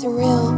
surreal.